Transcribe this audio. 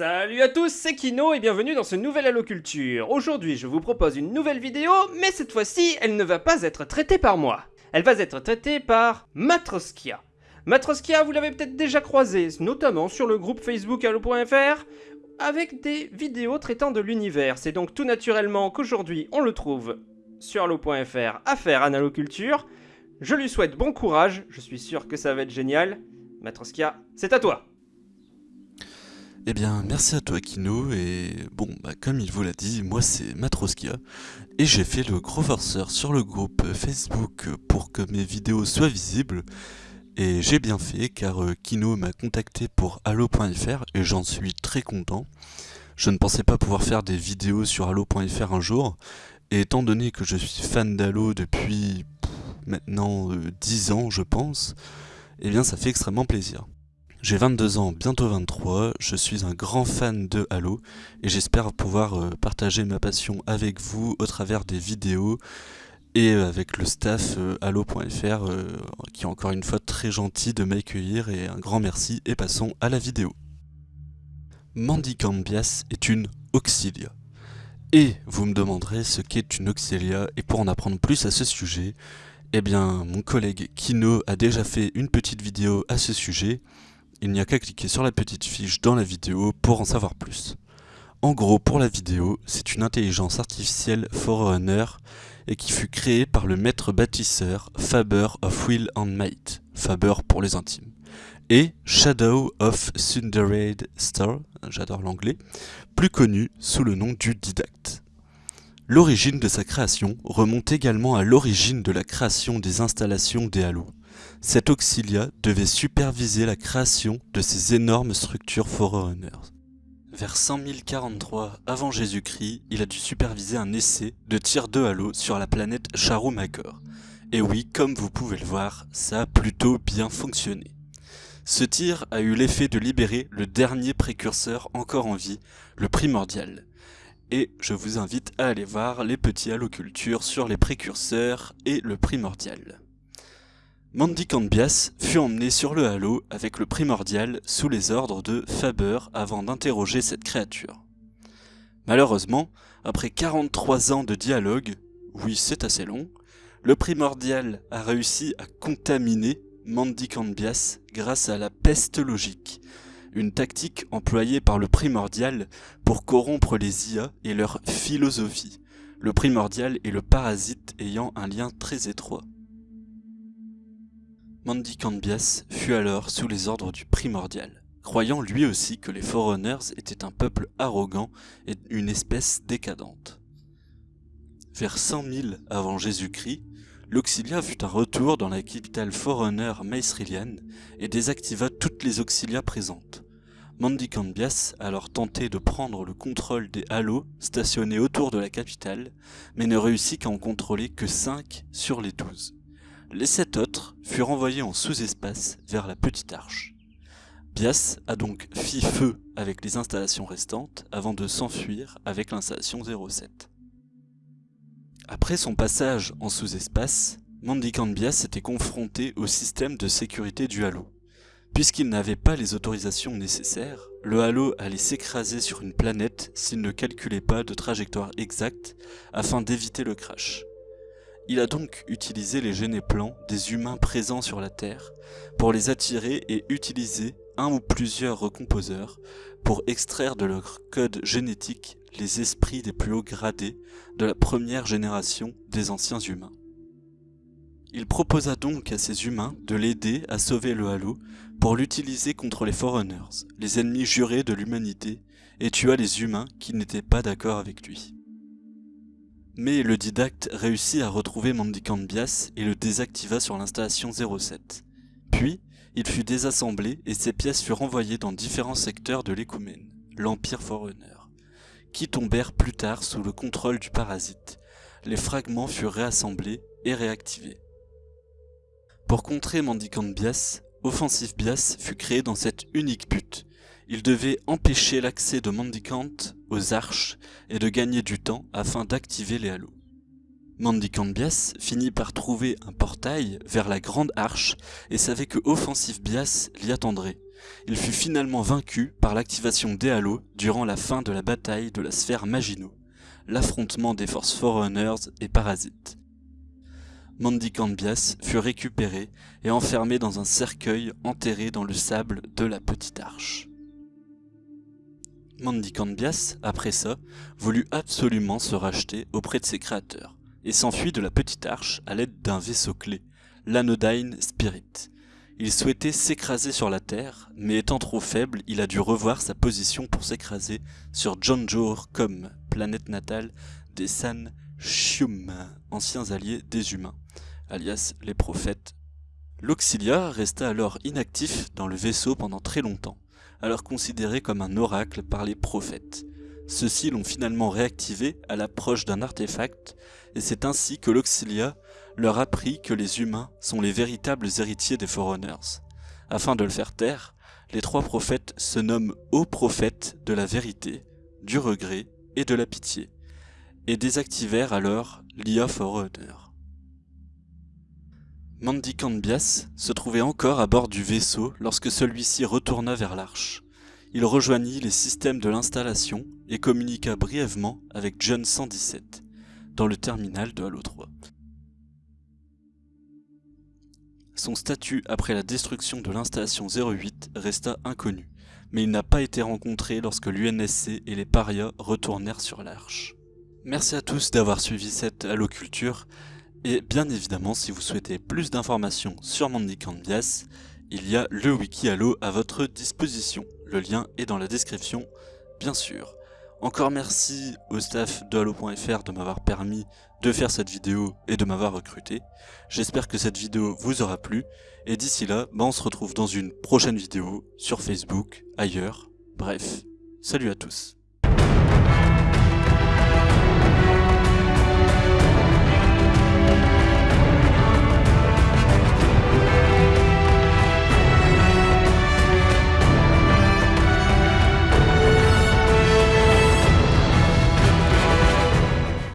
Salut à tous, c'est Kino et bienvenue dans ce nouvel Halo Culture. Aujourd'hui, je vous propose une nouvelle vidéo, mais cette fois-ci, elle ne va pas être traitée par moi. Elle va être traitée par Matroskia. Matroskia, vous l'avez peut-être déjà croisé, notamment sur le groupe Facebook Halo.fr, avec des vidéos traitant de l'univers. C'est donc tout naturellement qu'aujourd'hui, on le trouve sur Halo.fr à faire Halo Culture. Je lui souhaite bon courage, je suis sûr que ça va être génial. Matroskia, c'est à toi eh bien, merci à toi Kino, et bon, bah, comme il vous l'a dit, moi c'est Matroskia, et j'ai fait le gros sur le groupe Facebook pour que mes vidéos soient visibles, et j'ai bien fait car euh, Kino m'a contacté pour Halo.fr et j'en suis très content. Je ne pensais pas pouvoir faire des vidéos sur Halo.fr un jour, et étant donné que je suis fan d'Halo depuis maintenant 10 euh, ans je pense, eh bien ça fait extrêmement plaisir. J'ai 22 ans, bientôt 23, je suis un grand fan de Halo et j'espère pouvoir euh, partager ma passion avec vous au travers des vidéos et euh, avec le staff euh, Halo.fr qui est encore une fois très gentil de m'accueillir et un grand merci et passons à la vidéo. Mandy Cambias est une Auxilia. Et vous me demanderez ce qu'est une Auxilia et pour en apprendre plus à ce sujet, eh bien mon collègue Kino a déjà fait une petite vidéo à ce sujet il n'y a qu'à cliquer sur la petite fiche dans la vidéo pour en savoir plus. En gros, pour la vidéo, c'est une intelligence artificielle Forerunner et qui fut créée par le maître bâtisseur Faber of Will and Might, Faber pour les intimes, et Shadow of Thundered Star, j'adore l'anglais, plus connu sous le nom du Didacte. L'origine de sa création remonte également à l'origine de la création des installations des halos. Cet auxilia devait superviser la création de ces énormes structures Forerunners. Vers 100 043 avant Jésus-Christ, il a dû superviser un essai de tir de halo sur la planète Charu-Magor. Et oui, comme vous pouvez le voir, ça a plutôt bien fonctionné. Ce tir a eu l'effet de libérer le dernier précurseur encore en vie, le primordial. Et je vous invite à aller voir les petits halocultures sur les précurseurs et le primordial. Mandy Cambias fut emmené sur le halo avec le primordial sous les ordres de Faber avant d'interroger cette créature. Malheureusement, après 43 ans de dialogue, oui c'est assez long, le primordial a réussi à contaminer Mandy Cambias grâce à la peste logique, une tactique employée par le primordial pour corrompre les IA et leur philosophie, le primordial et le parasite ayant un lien très étroit. Mandy Cambias fut alors sous les ordres du Primordial, croyant lui aussi que les Forerunners étaient un peuple arrogant et une espèce décadente. Vers 100 000 avant Jésus-Christ, l'Auxilia fut un retour dans la capitale Forerunner Maesrilian et désactiva toutes les Auxilias présentes. Mandy Cambias alors tenté de prendre le contrôle des halos stationnés autour de la capitale, mais ne réussit qu'à en contrôler que 5 sur les 12. Les sept autres furent envoyés en sous-espace vers la petite arche. Bias a donc fit feu avec les installations restantes avant de s'enfuir avec l'installation 07. Après son passage en sous-espace, Mandikant Bias était confronté au système de sécurité du Halo. Puisqu'il n'avait pas les autorisations nécessaires, le Halo allait s'écraser sur une planète s'il ne calculait pas de trajectoire exacte afin d'éviter le crash. Il a donc utilisé les plans des humains présents sur la Terre pour les attirer et utiliser un ou plusieurs recomposeurs pour extraire de leur code génétique les esprits des plus hauts gradés de la première génération des anciens humains. Il proposa donc à ces humains de l'aider à sauver le Halo pour l'utiliser contre les Forerunners, les ennemis jurés de l'humanité, et tua les humains qui n'étaient pas d'accord avec lui. Mais le didacte réussit à retrouver Mandikant Bias et le désactiva sur l'installation 07. Puis, il fut désassemblé et ses pièces furent envoyées dans différents secteurs de l'écoumène, l'Empire Forerunner, qui tombèrent plus tard sous le contrôle du parasite. Les fragments furent réassemblés et réactivés. Pour contrer Mandikant Bias, Offensive Bias fut créé dans cette unique but, il devait empêcher l'accès de Mandicant aux arches et de gagner du temps afin d'activer les halos. Mandy Bias finit par trouver un portail vers la Grande Arche et savait que Offensif Bias l'y attendrait. Il fut finalement vaincu par l'activation des Halos durant la fin de la bataille de la sphère Maginot, l'affrontement des forces Forerunners et Parasites. Mandy Bias fut récupéré et enfermé dans un cercueil enterré dans le sable de la Petite Arche. Mandy Bias, après ça, voulut absolument se racheter auprès de ses créateurs et s'enfuit de la petite arche à l'aide d'un vaisseau clé, l'Anodyne Spirit. Il souhaitait s'écraser sur la Terre, mais étant trop faible, il a dû revoir sa position pour s'écraser sur John comme planète natale des San Shium, anciens alliés des humains, alias les prophètes. L'Auxilia resta alors inactif dans le vaisseau pendant très longtemps, alors considéré comme un oracle par les prophètes. Ceux-ci l'ont finalement réactivé à l'approche d'un artefact, et c'est ainsi que l'Auxilia leur apprit que les humains sont les véritables héritiers des Forerunners. Afin de le faire taire, les trois prophètes se nomment hauts prophètes de la vérité, du regret et de la pitié, et désactivèrent alors l'IA Forerunner. Mandy Bias se trouvait encore à bord du vaisseau lorsque celui-ci retourna vers l'arche il rejoignit les systèmes de l'installation et communiqua brièvement avec John 117 dans le terminal de Halo 3. Son statut après la destruction de l'installation 08 resta inconnu, mais il n'a pas été rencontré lorsque l'UNSC et les parias retournèrent sur l'Arche. Merci à tous d'avoir suivi cette Halo Culture, et bien évidemment si vous souhaitez plus d'informations sur Mandy Candias, il y a le wiki Halo à votre disposition. Le lien est dans la description, bien sûr. Encore merci au staff de Halo.fr de m'avoir permis de faire cette vidéo et de m'avoir recruté. J'espère que cette vidéo vous aura plu. Et d'ici là, bah, on se retrouve dans une prochaine vidéo sur Facebook, ailleurs. Bref, salut à tous.